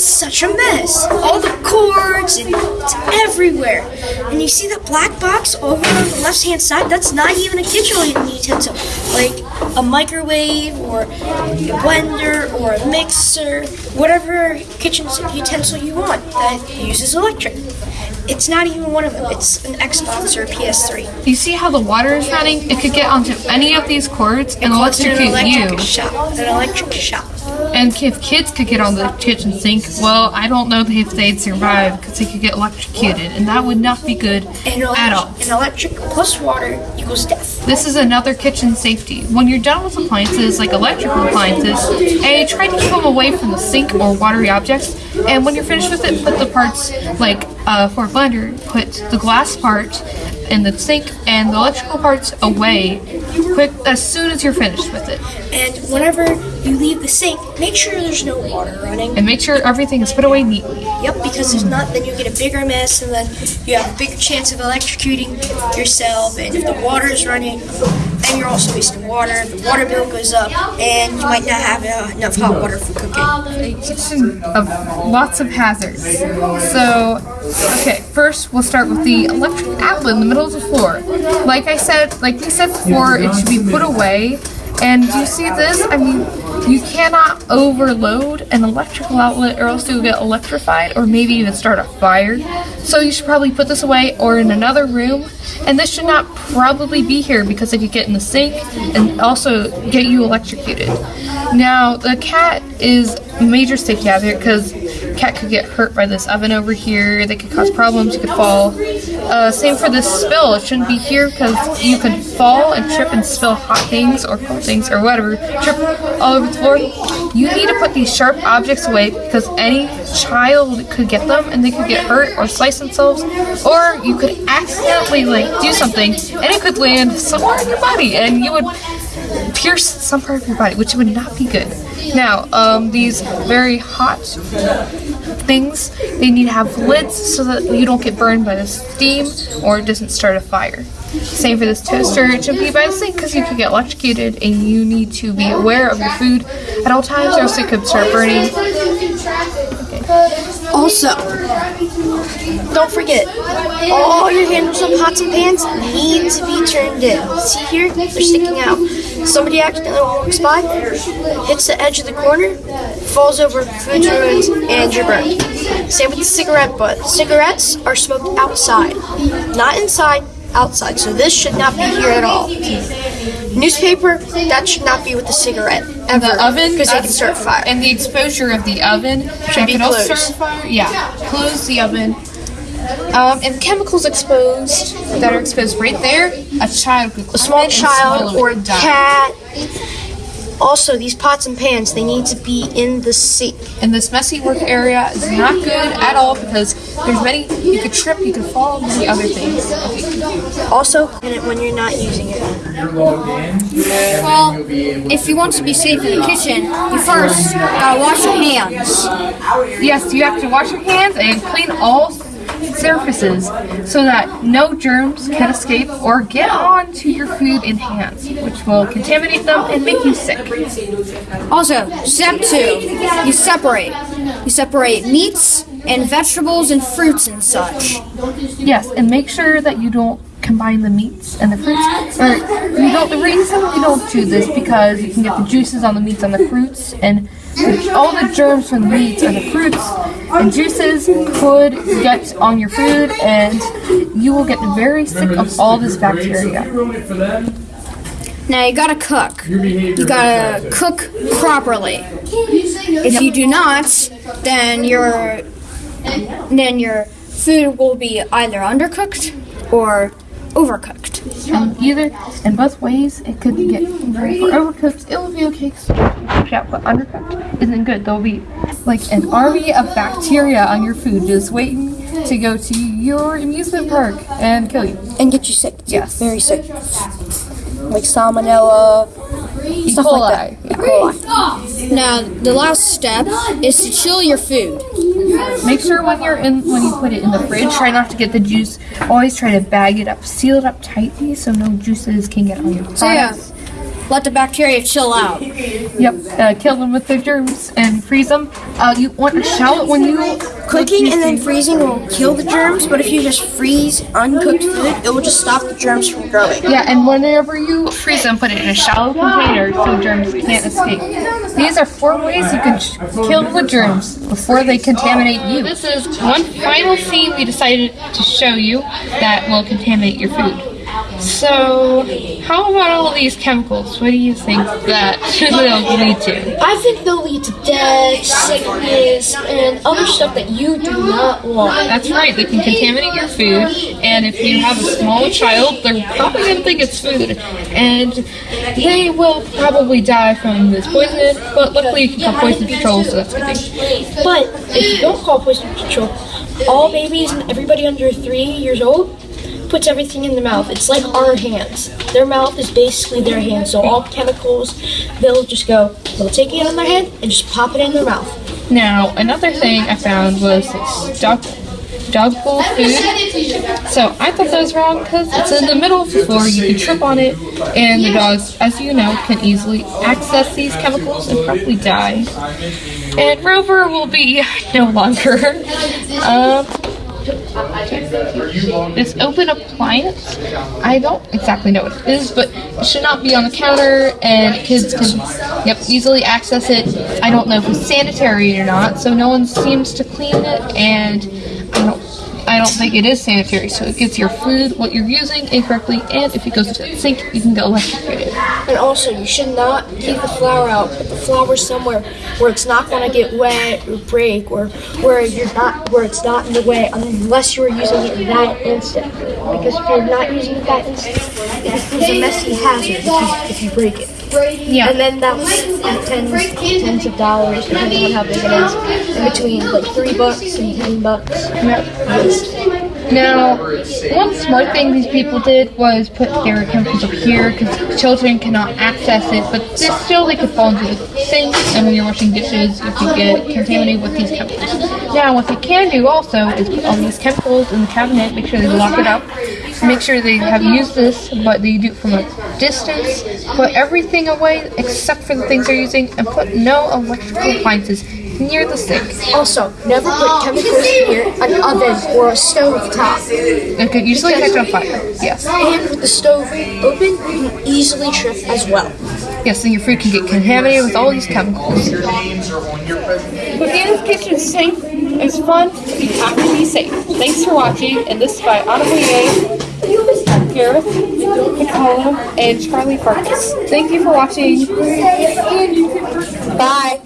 It's such a mess. All the cords and it's everywhere. And you see that black box over on the left hand side? That's not even a kitchen utensil. Like a microwave or a blender or a mixer, whatever kitchen utensil you want that uses electric. It's not even one of them. It's an Xbox or a PS3. You see how the water is running? It could get onto any of these cords and It's an electrocute you. electric shop. An electric shop. And if kids could get on the kitchen sink, well, I don't know if they'd survive because they could get electrocuted, and that would not be good And at all. An electric plus water equals death. This is another kitchen safety. When you're done with appliances, like electrical appliances, A, try to keep them away from the sink or watery objects. And when you're finished with it, put the parts, like uh, for a blender, put the glass part in the sink and the electrical parts away quick as soon as you're finished with it. And whenever you leave the sink, make sure there's no water running. And make sure everything is put away neatly. Yep, because if not, then you get a bigger mess, and then you have a bigger chance of electrocuting yourself. And if the water is running, then you're also wasting water. The water bill goes up, and you might not have uh, enough hot water for cooking. a kitchen of lots of hazards. So, okay, first we'll start with the electric outlet in the middle of the floor. Like I said, like we said before, it should be put away. And do you see this? I mean, you cannot overload an electrical outlet or else you'll get electrified or maybe even start a fire. So you should probably put this away or in another room. And this should not probably be here because it could get in the sink and also get you electrocuted. Now, the cat is a major safety hazard because cat could get hurt by this oven over here. They could cause problems. You could fall. Uh, same for this spill. It shouldn't be here because you could fall and trip and spill hot things or cold things or whatever. Trip all over the floor. You need to put these sharp objects away because any child could get them and they could get hurt or slice themselves. Or you could accidentally like do something and it could land somewhere in your body and you would pierce some part of your body, which would not be good. Now, um, these very hot things, they need to have lids so that you don't get burned by the steam or it doesn't start a fire. Same for this toaster, it should be by the sink because you could get electrocuted and you need to be aware of your food at all times or else it could start burning. Also, don't forget, all your handles on pots and pans need to be turned in. See here? They're sticking out. Somebody accidentally walks by, hits the edge of the corner, falls over, food's ruined, and you're burned. Same with the cigarette butt. Cigarettes are smoked outside, not inside, outside. So this should not be here at all. Newspaper, that should not be with the cigarette. Ever. The oven Because uh, can start fire. And the exposure of the oven should be closed. start fire. Yeah, close the oven. Um, and chemicals exposed that are exposed right there, a child could a small child or a cat. Also, these pots and pans, they need to be in the sink. And this messy work area is not good at all because there's many, you could trip, you could fall, and many other things. Also, clean it when you're not using it. Well, if you want to be safe in the kitchen, you first gotta wash your hands. Yes, you have to wash your hands and clean all surfaces so that no germs can escape or get onto your food and hands, which will contaminate them and make you sick. Also, step two, you separate. You separate meats and vegetables and fruits and such. Yes, and make sure that you don't combine the meats and the fruits. Or you don't. The reason we don't do this because you can get the juices on the meats and the fruits, and the- all the germs from the meats and the fruits and juices could get on your food, and you will get very sick of all this bacteria. Now you gotta cook. You gotta cook properly. If you do not, then your then your food will be either undercooked or overcooked. And either, in both ways, it could get for overcooked. It will be okay. Yeah, but undercooked isn't good. There'll be like an army of bacteria on your food just waiting to go to your amusement park and kill you. And get you sick. Yes. Very sick. Like salmonella, E. stuff coli. like that. E. coli. Now the last step is to chill your food. Make sure when you're in when you put it in the fridge, try not to get the juice. Always try to bag it up, seal it up tightly so no juices can get on your products. So yeah, let the bacteria chill out. Yep. Uh, kill them with their germs and freeze them. Uh, you want to shallot when you Cooking and then freezing will kill the germs, but if you just freeze uncooked food, it will just stop the germs from growing. Yeah, and whenever you freeze them, put it in a shallow container so germs can't escape. These are four ways you can kill the germs before they contaminate you. This is one final scene we decided to show you that will contaminate your food. So, how about all these chemicals? What do you think that they'll lead to? I think they'll lead to death, sickness, and other stuff that you do not want. That's right, they can contaminate your food, and if you have a small child, they're probably going to think it's food, and they will probably die from this poison, but luckily you can call poison control, so that's a good thing. But if you don't call poison control, all babies and everybody under three years old puts everything in their mouth. It's like our hands. Their mouth is basically their hands. So all chemicals, they'll just go, they'll take it in their hand and just pop it in their mouth. Now, another thing I found was dog, dog bowl food. So I thought that was wrong because it's in the middle of the floor. You can trip on it, and the dogs, as you know, can easily access these chemicals and probably die. And Rover will be no longer. Um, this open appliance, I don't exactly know what it is, but it should not be on the counter, and kids can, yep, easily access it. I don't know if it's sanitary or not, so no one seems to clean it, and I don't. I don't think it is sanitary, so it gets your food, what you're using, incorrectly, and if it goes into the sink, you can go electrocuted. And also, you should not keep the flour out. Put the flour somewhere where it's not going to get wet or break, or where you're not, where it's not in the way, unless you are using it that instant. Because if you're not using that instant, it becomes a messy hazard if you break it. Yeah. And then that's tens, tens of dollars, depending on how big it is, in between like three bucks and ten bucks. Now, one smart thing these people did was put their chemicals up here because children cannot access it, but this still they could fall into the sink, and when you're washing dishes, you could get contaminated with these chemicals. Now, what they can do also is put all these chemicals in the cabinet, make sure they lock it up, make sure they have used this, but they do it from a distance, put everything away except for the things they're using, and put no electrical appliances near the sink. Also, never put chemicals near an oven or a stove top. It could usually catch on fire. Yes. And with the stove open, you can easily trip as well. Yes, and your food can get contaminated with all these chemicals. Botana's Kitchen Sink is safe, it's fun, you have to be safe. Thanks for watching, and this is by Autumn Gareth, Nicole, and Charlie Farkas. Thank you for watching. Bye.